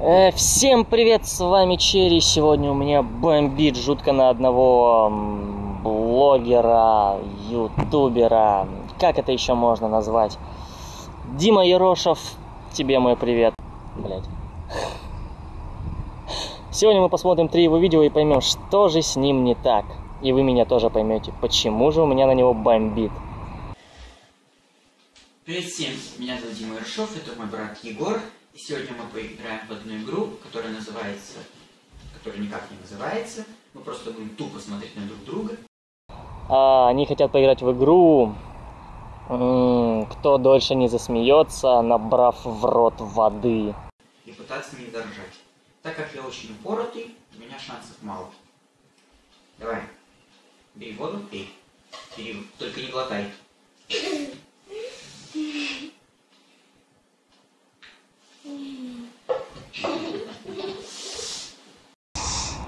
Э, всем привет, с вами Черри. Сегодня у меня бомбит жутко на одного блогера, ютубера. Как это еще можно назвать? Дима Ерошев, тебе мой привет. Блять. Сегодня мы посмотрим три его видео и поймем, что же с ним не так. И вы меня тоже поймете, почему же у меня на него бомбит. Привет всем, меня зовут Дима Ершов, это мой брат Егор. И сегодня мы поиграем в одну игру, которая называется... которая никак не называется. Мы просто будем тупо смотреть на друг друга. А, они хотят поиграть в игру, кто дольше не засмеется, набрав в рот воды. И пытаться не заржать. Так как я очень упоротый, у меня шансов мало. Давай. Бери воду, пей. Бери, только не глотай.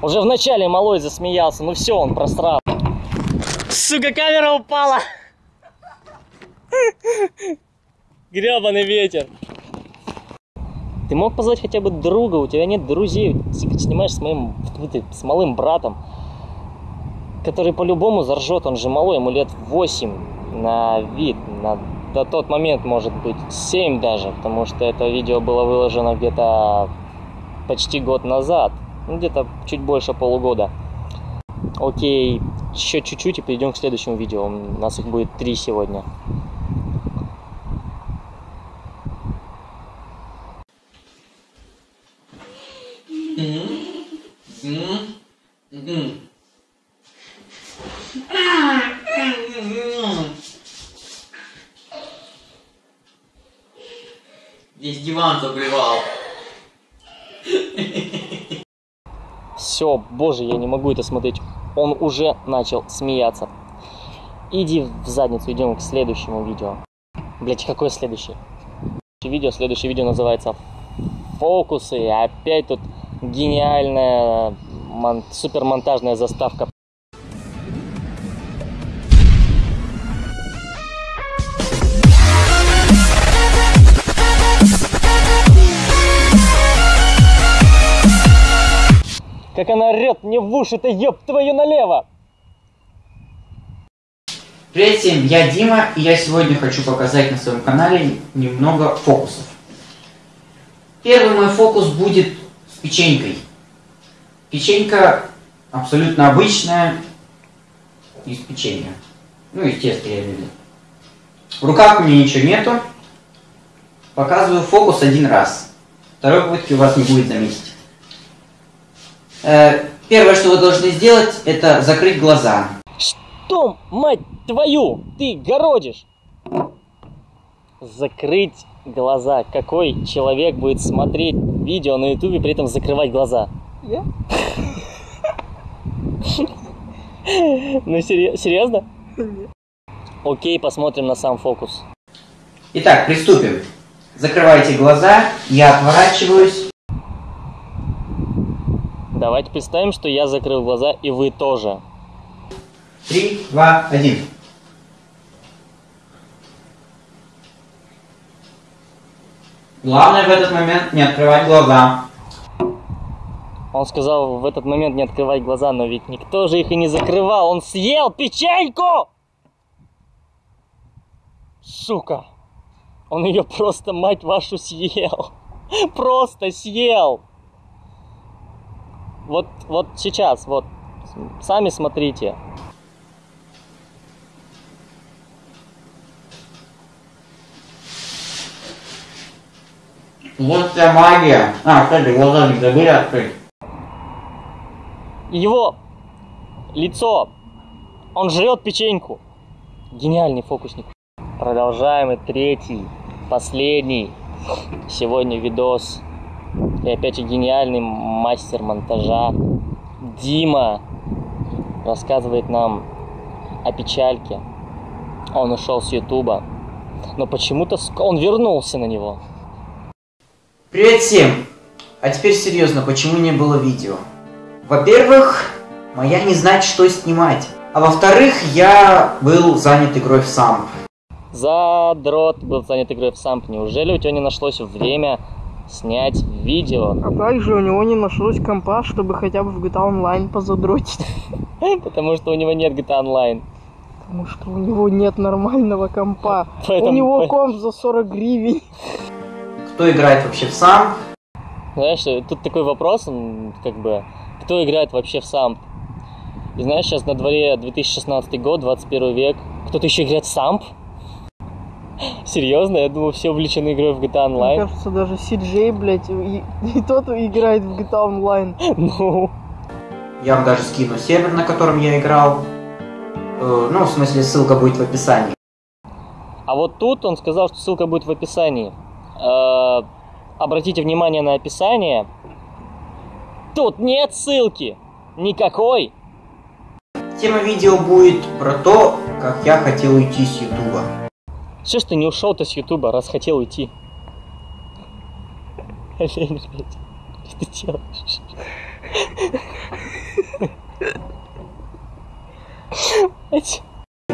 Уже в начале малой засмеялся, ну все, он просрал. Сука, камера упала! Гребаный ветер. Ты мог позвать хотя бы друга, у тебя нет друзей. Ты снимаешь с моим, с малым братом, который по-любому заржет, он же малой, ему лет 8 на вид, на на тот момент, может быть, 7 даже, потому что это видео было выложено где-то почти год назад, ну, где-то чуть больше полугода. Окей, еще чуть-чуть и перейдем к следующему видео. У нас их будет три сегодня. Весь диван заблевал. Все, боже, я не могу это смотреть. Он уже начал смеяться. Иди в задницу, идем к следующему видео. Блять, какое следующее? Видео, следующее видео называется Фокусы. Опять тут гениальная мон- супермонтажная заставка Как она орет мне в уши-то, ёб твою налево! Привет всем, я Дима, и я сегодня хочу показать на своем канале немного фокусов. Первый мой фокус будет с печенькой. Печенька абсолютно обычная, из печенья. Ну, теста я имею. В руках у меня ничего нету. Показываю фокус один раз. Второй попытки у вас не будет заметить. Э, первое, что вы должны сделать, это закрыть глаза. Что, мать твою, ты городишь? Закрыть глаза. Какой человек будет смотреть видео на ютубе, при этом закрывать глаза? Я? Ну, серьезно? Окей, посмотрим на сам фокус. Итак, приступим. Закрывайте глаза, я отворачиваюсь. Давайте представим, что я закрыл глаза, и вы тоже. Три, два, один. Главное в этот момент не открывать глаза. Он сказал в этот момент не открывать глаза, но ведь никто же их и не закрывал. Он съел печеньку! Сука! Он ее просто, мать вашу, съел. Просто съел. Вот, вот сейчас, вот, сами смотрите. Вот вся магия. А, кстати, глаза не забыли открыть. Его лицо, он жрет печеньку. Гениальный фокусник. Продолжаем и третий, последний сегодня видос. И опять же гениальный мастер монтажа Дима рассказывает нам о печальке. Он ушел с Ютуба, но почему-то он вернулся на него. Привет всем! А теперь серьезно, почему не было видео? Во-первых, моя не знать, что снимать. А во-вторых, я был занят игрой в самп. Задрот был занят игрой в самп. Неужели у тебя не нашлось время снять видео, А также у него не нашлось компа, чтобы хотя бы в GTA Online позадротить. потому что у него нет GTA Online. Потому что у него нет нормального компа. У Поэтому- него по- комп за 40 гривен. Кто играет вообще в сам? Знаешь, тут такой вопрос, как бы, кто играет вообще в самп? И знаешь, сейчас на дворе 2016 год, 21 век, кто-то еще играет в самп? Серьезно? Я думал, все увлечены игрой в GTA Мне Online. кажется, даже CJ, блядь, и, и тот играет в GTA Online. Ну, Я вам даже скину сервер, на котором я играл. Э, ну, в смысле, ссылка будет в описании. а вот тут он сказал, что ссылка будет в описании. Э, Обратите внимание на описание. Тут нет ссылки. Никакой. Тема видео будет про то, как я хотел уйти с Ютуба. Что ж ты не ушел-то с Ютуба, раз хотел уйти? Олень, блядь. Что ты делаешь?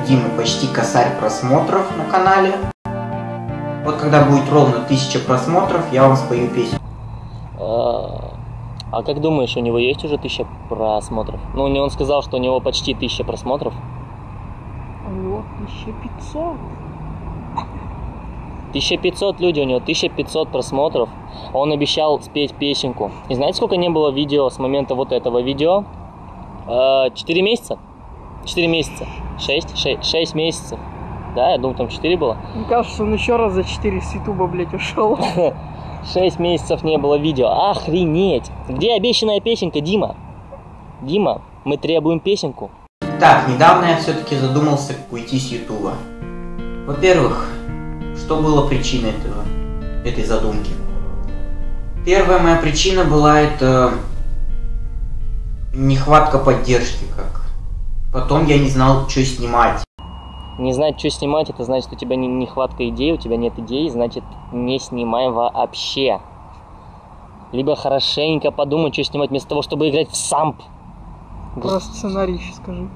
Димы почти косарь просмотров на канале. Вот когда будет ровно 1000 просмотров, я вам спою песню. А а как думаешь, у него есть уже тысяча просмотров? Ну, него- он сказал, что у него почти тысяча просмотров. А у него 1500. 1500 людей у него, 1500 просмотров. Он обещал спеть песенку. И знаете, сколько не было видео с момента вот этого видео? Э, Четыре месяца? Четыре месяца. Шесть? Ше- Шесть месяцев. Да, я думаю, там четыре было. Мне кажется, он еще раз за 4 с Ютуба, блядь, ушел. Шесть месяцев не было видео. Охренеть! Где обещанная песенка, Дима? Дима, мы требуем песенку. Так, недавно я все-таки задумался уйти с Ютуба. Во-первых, что было причиной этого, этой задумки? Первая моя причина была это нехватка поддержки как. Потом я не знал, что снимать. Не знать, что снимать, это значит, у тебя не- нехватка идей, у тебя нет идей, значит, не снимай вообще. Либо хорошенько подумай, что снимать, вместо того, чтобы играть в самп. Про сценарий еще скажи.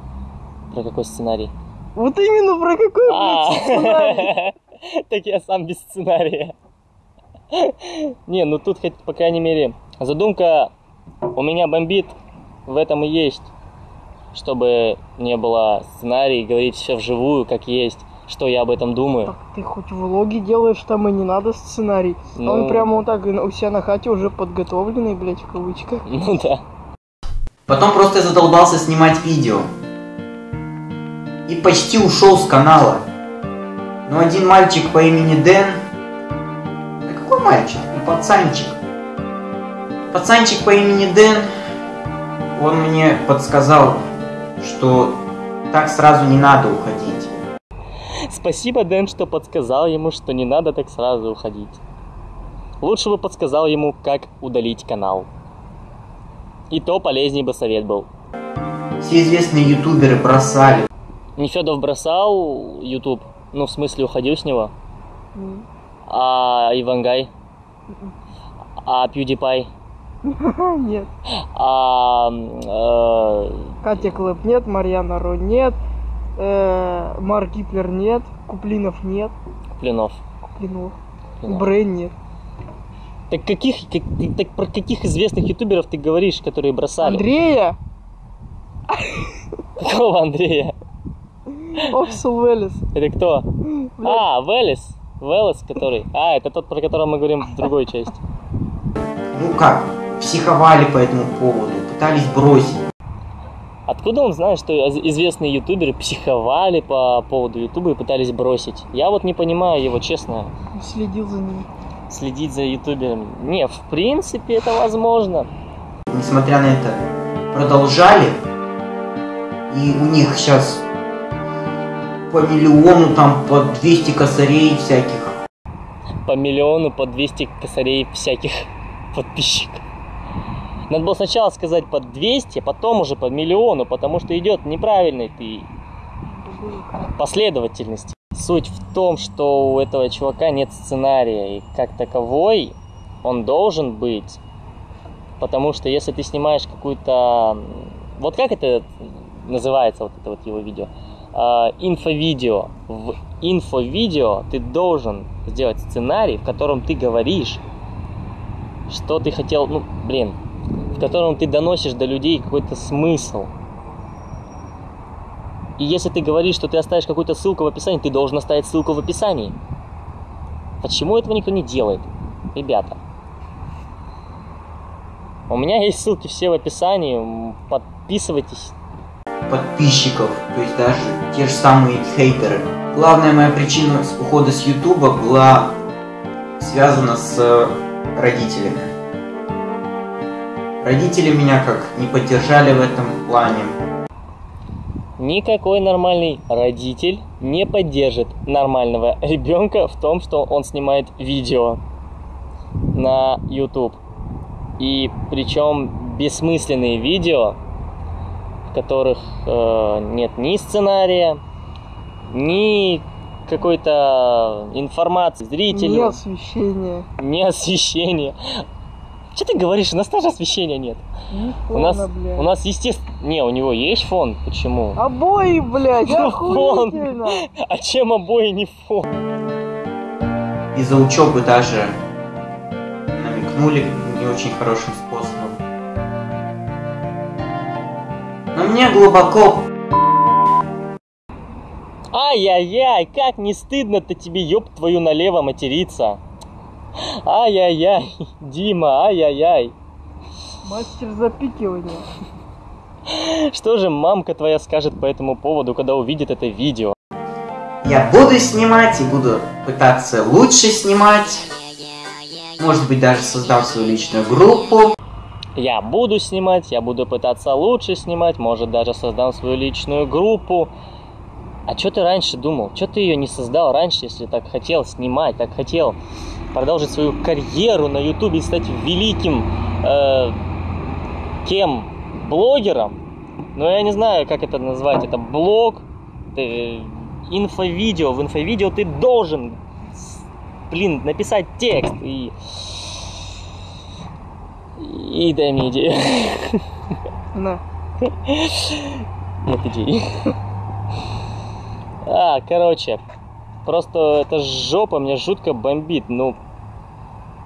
Про какой сценарий? Вот именно про какой, А, блядь, сценарий. так я сам без сценария. Не, ну тут хоть, по крайней мере, задумка у меня бомбит, в этом и есть. Чтобы не было сценарий, говорить все вживую, как есть, что я об этом думаю. Так ты хоть влоги делаешь, там и не надо сценарий. А Ну. Он прямо вот так у себя на хате уже подготовленный, блядь, в кавычках. Ну да. Потом просто я задолбался снимать видео. И почти ушел с канала. Но один мальчик по имени Дэн... Да какой мальчик? Ну, пацанчик. Пацанчик по имени Дэн, он мне подсказал, что так сразу не надо уходить. Спасибо, Дэн, что подсказал ему, что не надо так сразу уходить. Лучше бы подсказал ему, как удалить канал. И то полезнее бы совет был. Все известные ютуберы бросали. Нефедов бросал YouTube, ну, в смысле, уходил с него. М. А Ивангай? А PewDiePie? Нет. А... э, Катя Клэп нет, Марьяна Ро нет, э, Марк Гиплер нет, Куплинов нет, Куплинов. Куплинов, Куплинов. Брейн нет. Так каких, как- так про каких известных ютуберов ты говоришь, которые бросали? Андрея Какого Андрея? Оксел Велес. Это кто? А, Велес. Велес, который. А, это тот, про которого мы говорим в другой части. Ну как, психовали по этому поводу, пытались бросить. Откуда он знает, что из- известные ютуберы психовали по поводу ютуба и пытались бросить? Я вот не понимаю его, честно, следил за ним. следить за ютуберами. Не, в принципе, это возможно. несмотря на это, продолжали. И у них сейчас по миллиону, там по 200 косарей всяких. По миллиону, по 200 косарей всяких подписчиков. Надо было сначала сказать по 200, а потом уже по миллиону, потому что идет неправильной ты последовательности. Суть в том, что у этого чувака нет сценария, и как таковой он должен быть. Потому что если ты снимаешь какую-то... Вот как это называется, вот это вот его видео? А, инфовидео. В инфовидео ты должен сделать сценарий, в котором ты говоришь что ты хотел, ну, блин, в котором ты доносишь до людей какой-то смысл. И если ты говоришь, что ты оставишь какую-то ссылку в описании, ты должен оставить ссылку в описании. Почему этого никто не делает? Ребята. У меня есть ссылки все в описании. Подписывайтесь. Подписчиков, то есть даже те же самые хейтеры. Главная моя причина ухода с Ютуба была связана с родителями. Родители меня как не поддержали в этом плане. Никакой нормальный родитель не поддержит нормального ребенка в том, что он снимает видео на YouTube. И причем бессмысленные видео, в которых э, нет ни сценария, ни какой-то информации зрителю, Не освещение. ни освещения. Что ты говоришь? У нас тоже освещения нет. Ни У нас, фона, блядь. у нас естественно... Не, у него есть фон. Почему? Обои, блядь, Ну, фон. А чем обои не фон? Из-за учебы даже намекнули не очень хорошим Но мне глубоко Ай-яй-яй, как не стыдно-то тебе, ёб твою налево материться. Ай-яй-яй, Дима, ай-яй-яй. Мастер запикивания. Что же мамка твоя скажет по этому поводу, когда увидит это видео? Я буду снимать и буду пытаться лучше снимать. Может быть, даже создам свою личную группу. Я буду снимать, я буду пытаться лучше снимать, может даже создам свою личную группу. А что ты раньше думал? Что ты ее не создал раньше, если так хотел снимать, так хотел продолжить свою карьеру на ютубе и стать великим э, кем? Блогером? Ну, я не знаю, как это назвать. Это блог, ты, инфовидео. В инфовидео ты должен, блин, написать текст и... И дай мне идею. На. Нет идей. А, короче, просто это жопа меня жутко бомбит. Ну,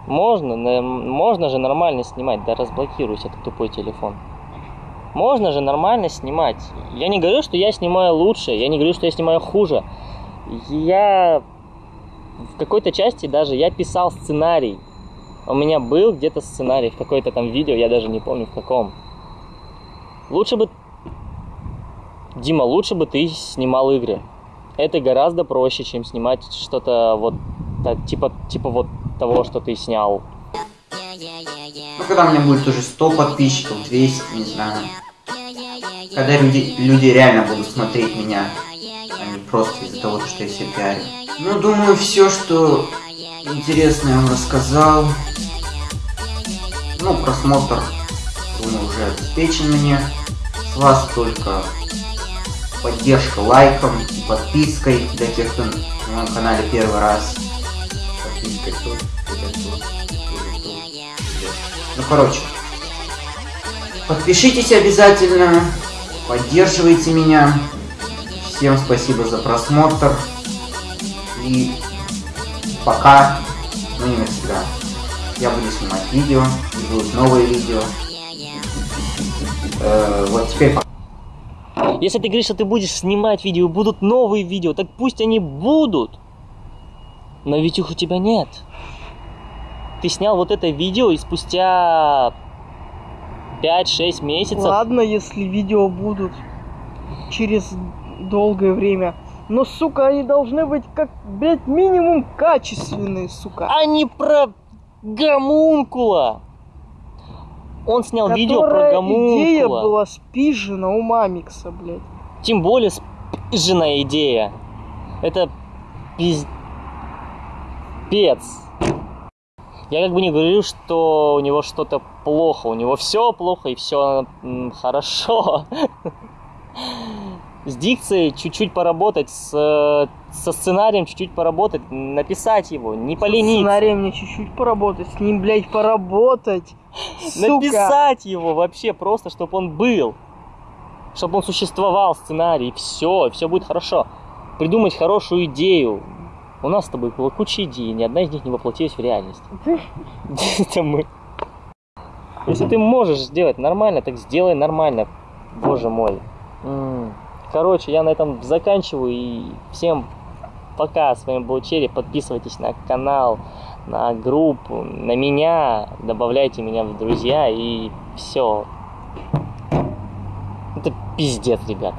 можно, можно же нормально снимать. Да разблокируйся, этот тупой телефон. Можно же нормально снимать. Я не говорю, что я снимаю лучше, я не говорю, что я снимаю хуже. Я в какой-то части даже я писал сценарий. У меня был где-то сценарий в какой-то там видео, я даже не помню в каком. Лучше бы Дима, лучше бы ты снимал игры. Это гораздо проще, чем снимать что-то вот так, типа, типа вот того, что ты снял. Ну, когда у меня будет уже 100 подписчиков, 200, не знаю. Когда люди, люди реально будут смотреть меня, а не просто из-за того, что я себя пиарю. Ну, думаю, все, что интересное я вам рассказал. Ну, просмотр, думаю, уже обеспечен мне. С вас только поддержка лайком и подпиской для тех, кто на моем канале первый раз. Тут, тут. Ну, короче, подпишитесь обязательно, поддерживайте меня. Всем спасибо за просмотр. И пока, ну не навсегда. Я буду снимать видео, будут новые видео. Э, вот теперь пока. Если ты говоришь, что ты будешь снимать видео, будут новые видео, так пусть они будут. Но ведь их у тебя нет. Ты снял вот это видео и спустя 5-6 месяцев... Ладно, если видео будут через долгое время. Но, сука, они должны быть как, блядь, минимум качественные, сука. а не про гомункула. Он снял видео про Которая гомункула. идея была спижена у Мамикса, блядь. Тем более спизженная идея. Это пиз... пец. Я как бы не говорю, что у него что-то плохо. У него все плохо и все хорошо. С дикцией чуть-чуть поработать, с, э, со сценарием чуть-чуть поработать, написать его, не С полениться. сценарием мне чуть-чуть поработать, с ним, блядь, поработать. Сука. Написать его вообще просто, чтобы он был. Чтобы он существовал, сценарий, все, все будет хорошо. Придумать хорошую идею. У нас с тобой было куча идей, ни одна из них не воплотилась в реальность. Это мы. Если ты можешь сделать нормально, так сделай нормально. Боже мой. Короче, я на этом заканчиваю. И всем пока. С вами был Черри. Подписывайтесь на канал, на группу, на меня. Добавляйте меня в друзья. И все. Это пиздец, ребят.